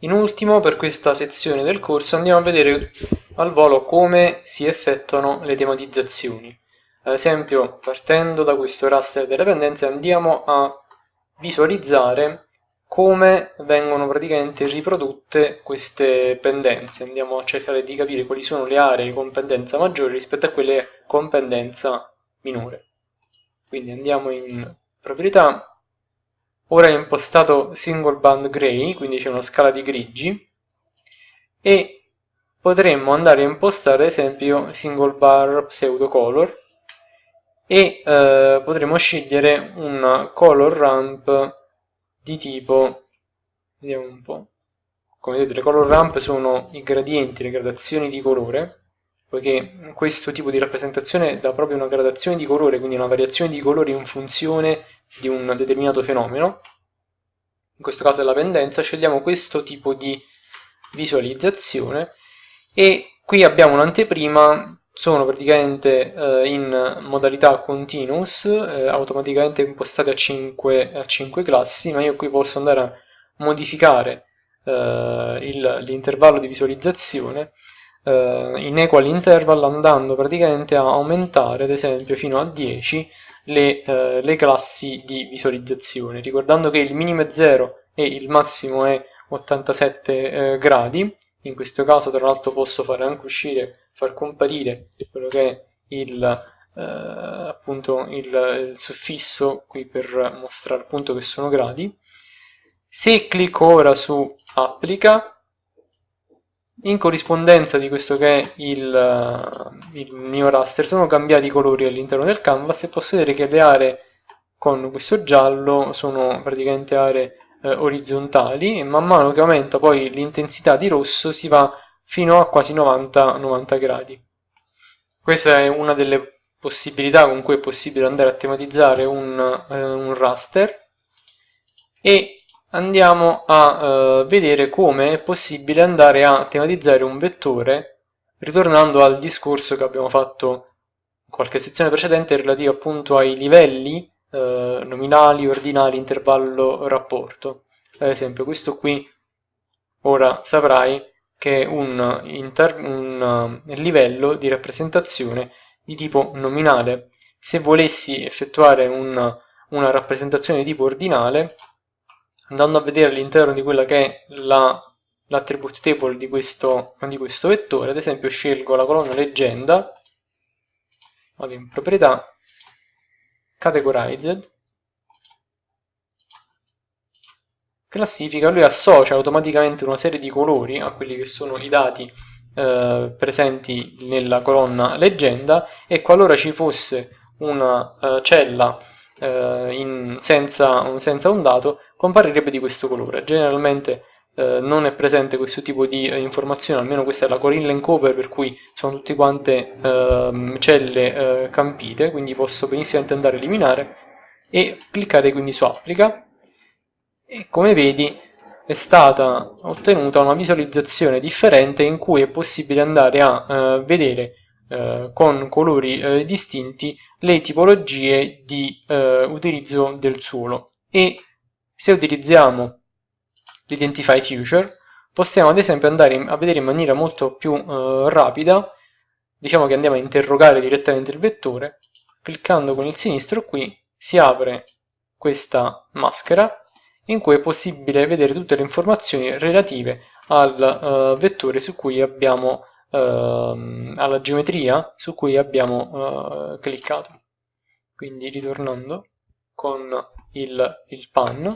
In ultimo, per questa sezione del corso, andiamo a vedere al volo come si effettuano le tematizzazioni. Ad esempio, partendo da questo raster delle pendenze, andiamo a visualizzare come vengono praticamente riprodotte queste pendenze. Andiamo a cercare di capire quali sono le aree con pendenza maggiore rispetto a quelle con pendenza minore. Quindi andiamo in proprietà, ora è impostato single band gray, quindi c'è una scala di grigi, e potremmo andare a impostare ad esempio single bar pseudo color e eh, potremo scegliere un color ramp di tipo vediamo un po' come vedete le color ramp sono i gradienti, le gradazioni di colore poiché questo tipo di rappresentazione dà proprio una gradazione di colore quindi una variazione di colore in funzione di un determinato fenomeno. In questo caso è la pendenza scegliamo questo tipo di visualizzazione e qui abbiamo un'anteprima sono praticamente eh, in modalità continuous, eh, automaticamente impostate a 5, a 5, classi, ma io qui posso andare a modificare eh, l'intervallo di visualizzazione eh, in equal interval andando praticamente a aumentare ad esempio fino a 10 le, eh, le classi di visualizzazione, ricordando che il minimo è 0 e il massimo è 87 eh, gradi, in questo caso tra l'altro posso fare anche uscire far comparire quello che è il, eh, appunto il, il, suffisso qui per mostrare appunto che sono gradi. Se clicco ora su applica, in corrispondenza di questo che è il, il mio raster sono cambiati i colori all'interno del canvas e posso vedere che le aree con questo giallo sono praticamente aree eh, orizzontali e man mano che aumenta poi l'intensità di rosso si va fino a quasi 90, 90 gradi. Questa è una delle possibilità con cui è possibile andare a tematizzare un, eh, un raster e andiamo a eh, vedere come è possibile andare a tematizzare un vettore ritornando al discorso che abbiamo fatto in qualche sezione precedente relativo appunto ai livelli eh, nominali, ordinali, intervallo, rapporto. Ad esempio questo qui ora saprai che è un, un uh, livello di rappresentazione di tipo nominale. Se volessi effettuare un, una rappresentazione di tipo ordinale, andando a vedere all'interno di quella che è l'attribute la, table di questo, di questo vettore, ad esempio scelgo la colonna leggenda, vado in proprietà, categorized, classifica, lui associa automaticamente una serie di colori a quelli che sono i dati eh, presenti nella colonna leggenda e qualora ci fosse una uh, cella uh, in, senza, senza, un dato comparirebbe di questo colore. Generalmente uh, non è presente questo tipo di informazione, almeno questa è la Corinne cover per cui sono tutte quante ehm, celle campite, quindi posso benissimo andare a eliminare e cliccare quindi su applica e come vedi è stata ottenuta una visualizzazione differente in cui è possibile andare a eh, vedere eh, con colori eh, distinti le tipologie di eh, utilizzo del suolo. E se utilizziamo l'identify future possiamo ad esempio andare a vedere in maniera molto più eh, rapida diciamo che andiamo a interrogare direttamente il vettore cliccando con il sinistro qui si apre questa maschera in cui è possibile vedere tutte le informazioni relative al uh, vettore su cui abbiamo, alla geometria su cui abbiamo uh, cliccato. Quindi ritornando con il, il pan,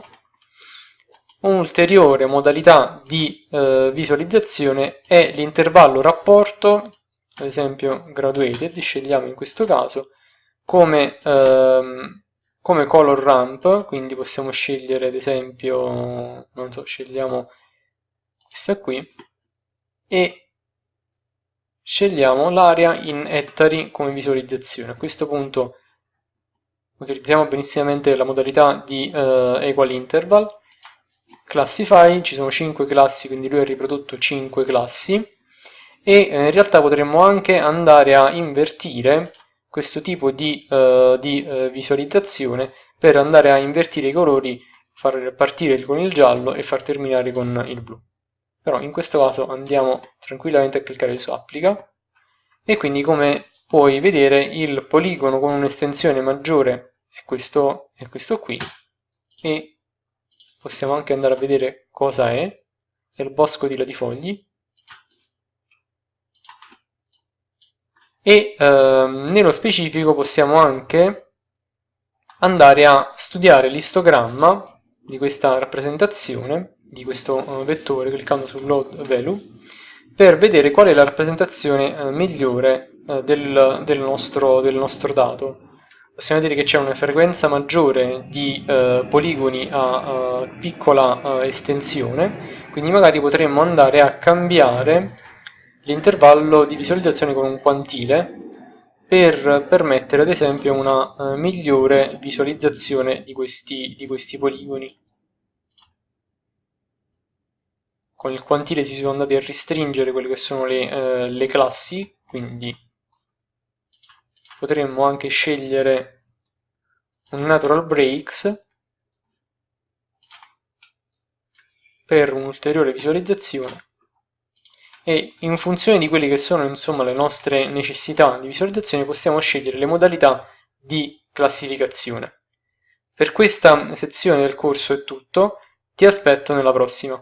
un'ulteriore modalità di eh, visualizzazione è l'intervallo rapporto, ad esempio graduated, scegliamo in questo caso, come ehm, come color ramp, quindi possiamo scegliere ad esempio, non so, scegliamo questa qui e scegliamo l'area in ettari come visualizzazione. A questo punto utilizziamo benissimamente la modalità di uh, equal interval, classify, ci sono 5 classi, quindi lui ha riprodotto 5 classi e eh, in realtà potremmo anche andare a invertire questo tipo di, uh, di uh, visualizzazione per andare a invertire i colori, far partire con il giallo e far terminare con il blu. Però in questo caso andiamo tranquillamente a cliccare su applica. E quindi come puoi vedere il poligono con un'estensione maggiore è questo, è questo qui. E possiamo anche andare a vedere cosa è, è il bosco di latifogli. E ehm, nello specifico possiamo anche andare a studiare l'istogramma di questa rappresentazione, di questo eh, vettore, cliccando su Load Value, per vedere qual è la rappresentazione eh, migliore eh, del, del, nostro, del, nostro, dato. Possiamo vedere che c'è una frequenza maggiore di eh, poligoni a, a piccola eh, estensione, quindi magari potremmo andare a cambiare l'intervallo di visualizzazione con un quantile per permettere ad esempio una uh, migliore visualizzazione di questi, di questi poligoni. Con il quantile si sono andati a restringere quelle che sono le, uh, le classi, quindi potremmo anche scegliere un natural breaks per un'ulteriore visualizzazione e in funzione di quelle che sono insomma, le nostre necessità di visualizzazione possiamo scegliere le modalità di classificazione. Per questa sezione del corso è tutto, ti aspetto nella prossima.